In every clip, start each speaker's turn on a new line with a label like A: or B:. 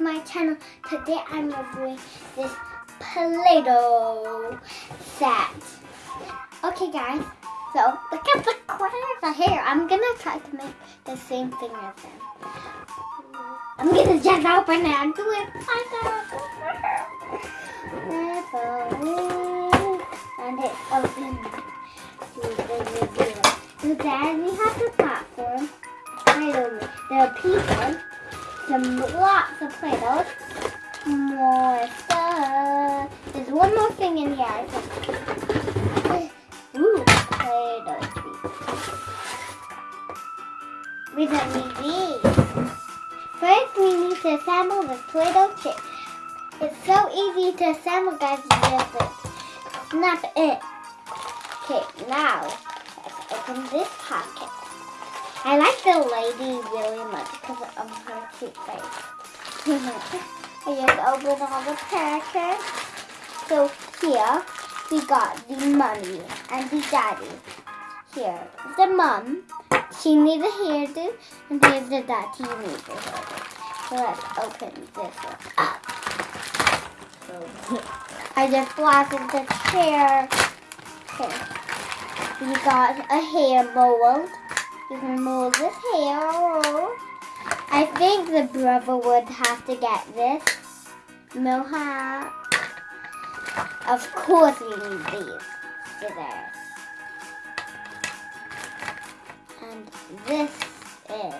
A: to my channel. Today I'm reviewing this Play-Doh set. Okay guys, so look at the of here. I'm gonna try to make the same thing as them. I'm gonna just open it and do it And it's open. So then we have the platform. There are people some lots of Play-Doh. More stuff. There's one more thing in here. Ooh, Play-Doh We don't need these. First, we need to assemble the Play-Doh chip. It's so easy to assemble, guys. Just snap it. Okay, now let's open this pocket. I like the lady really much because of her cute face. I just opened all the packets. So here we got the mummy and the daddy. Here the mom. She needs a hairdo and here's the daddy. Needs a hairdo. So let's open this one up. I just blasted the chair. Okay. We got a hair mold. I think the brother would have to get this. No hat. Of course we need these scissors. And this is,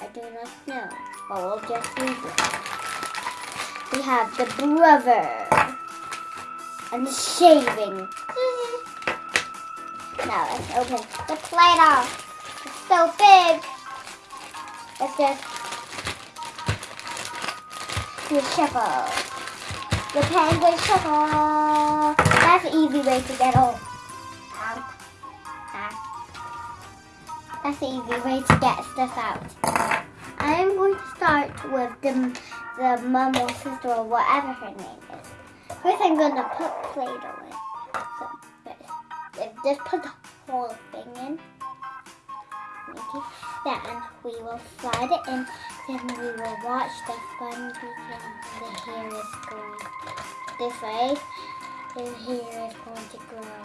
A: I do not know, but we'll just use it. We have the brother and the shaving. now let's open the plate off so big. Let's just the shuffle. The penguin shuffle. That's an easy way to get all. That's an easy way to get stuff out. I'm going to start with the, the mom or sister or whatever her name is. First I'm going to put Play-Doh in. So, uh, just put the whole thing in. Then we will slide it in. Then we will watch the fun begin. The hair is going this way. The hair is going to grow.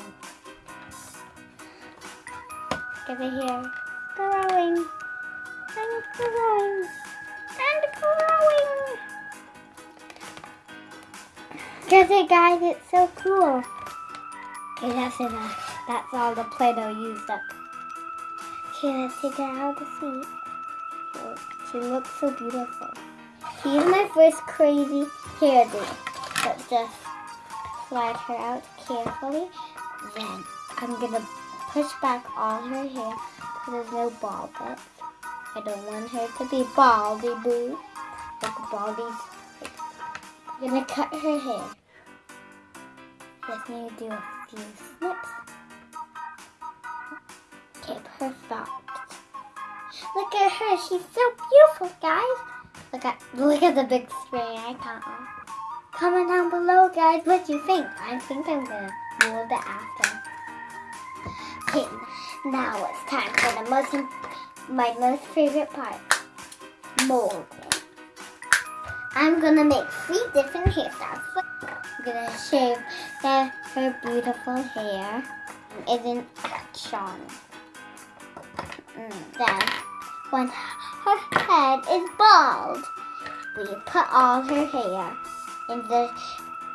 A: Look at the hair growing and growing and growing. Look it, guys. It's so cool. Okay, that's enough. That's all the Play-Doh used up. Okay, let's take her out of the seat. She looks so beautiful. Here's my first crazy hairdo. Let's just slide her out carefully. Then I'm gonna push back all her hair so there's no bald bits. I don't want her to be baldy boo. Like baldies. I'm gonna cut her hair. Just need to do a few snips. Perfect. Look at her. She's so beautiful, guys. Look at look at the big screen. I can't. Comment down below, guys. What you think? I think I'm gonna mold it after. Okay, now it's time for the most my most favorite part, molding. I'm gonna make three different hairstyles. I'm gonna shave the, her beautiful hair. Isn't Sean? Then, when her head is bald, we put all her hair in the,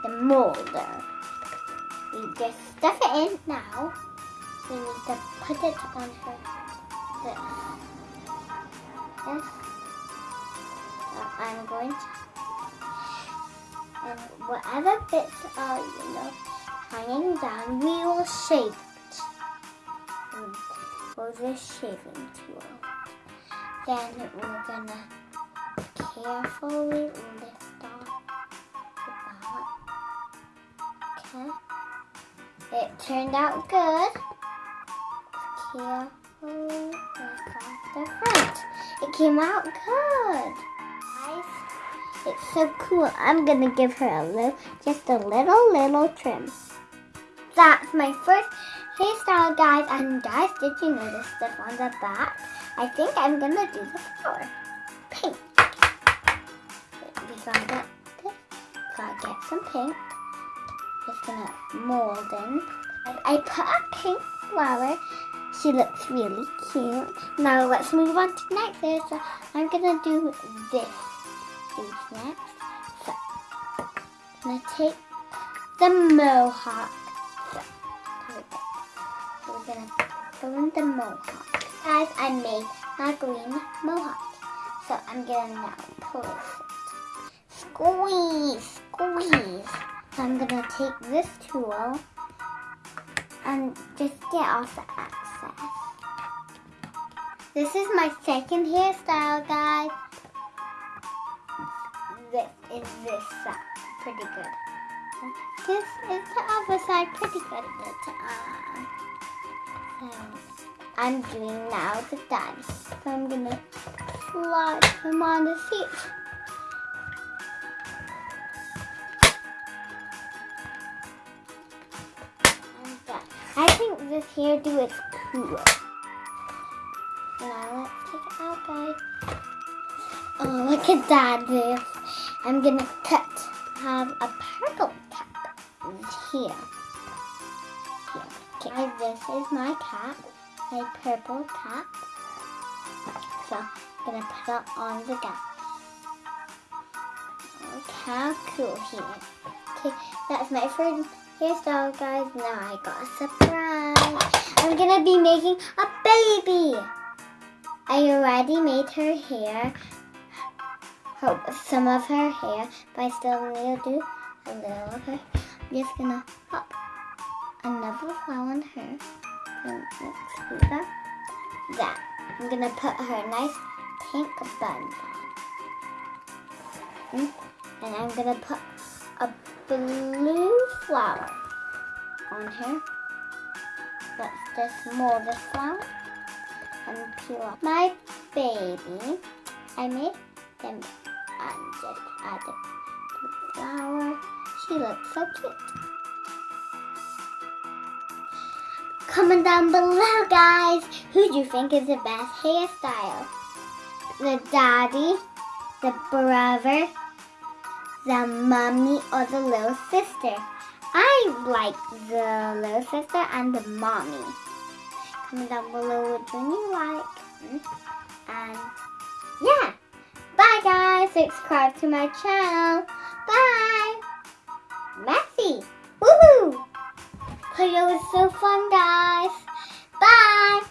A: the molder. We just stuff it in now. We need to put it on her this. So I'm going to and whatever bits are, you know, hanging down, we will shape for this shaving tool. Then we're gonna carefully lift off the. Okay. It turned out good. Carefully lift off the front. It came out good. Nice. It's so cool. I'm gonna give her a little, just a little, little trim. That's my first hairstyle, guys. And guys, did you notice this on the back? I think I'm gonna do the flower pink. We so I got this. So I get some pink. Just gonna mold in. I, put a pink flower. She looks really cute. Now let's move on to next. So I'm gonna do this. Next. So I'm gonna take the mohawk. Gonna in the mohawk. Guys, I made my green mohawk. So I'm gonna now pull it. Squeeze, squeeze. So I'm gonna take this tool and just get off the excess. This is my second hairstyle, guys. This is this side, pretty good. This is the other side, pretty good. I'm doing now the dance. So I'm gonna slide him on the seat. I think this hairdo is cool. Now let's take it out, guys. Oh, look at that, this. I'm gonna cut, have a purple cap here. Okay, this is my cap, my purple cap. So, I'm gonna put it on the guy. Look how cool he is. Okay, that's my first hairstyle, guys. Now I got a surprise. I'm gonna be making a baby. I already made her hair, some of her hair, but I still need to do a little of her. I'm just gonna pop another flower on her. And let's do that. I'm gonna put her a nice pink bun on. And I'm gonna put a blue flower on here. Let's just mold the flower and peel off. My baby, I made them and just added the flower. She looks so cute. Comment down below, guys. Who do you think is the best hairstyle? The daddy, the brother, the mommy or the little sister. I like the little sister and the mommy. Comment down below which one you like. And yeah. Bye guys. Subscribe to my channel. Bye. Messy. Woohoo. Play-Doh was so fun guys. Bye.